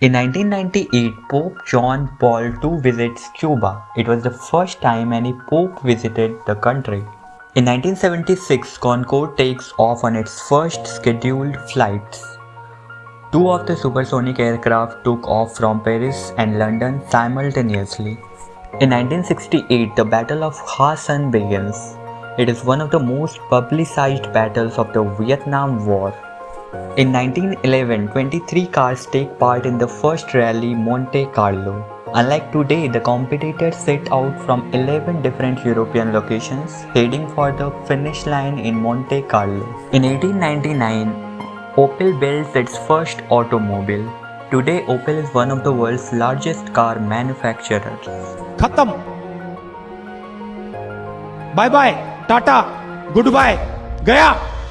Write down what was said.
In 1998, Pope John Paul II visits Cuba. It was the first time any pope visited the country. In 1976, Concorde takes off on its first scheduled flights. Two of the supersonic aircraft took off from Paris and London simultaneously. In 1968, the Battle of Khe Sanh begins. It is one of the most publicized battles of the Vietnam War. In 1911, 23 cars take part in the first rally Monte Carlo. Unlike today, the competitors set out from 11 different European locations, heading for the finish line in Monte Carlo. In 1899, Opel builds its first automobile. Today, Opel is one of the world's largest car manufacturers. Khatam. Bye bye. Tata. Goodbye. Gaya.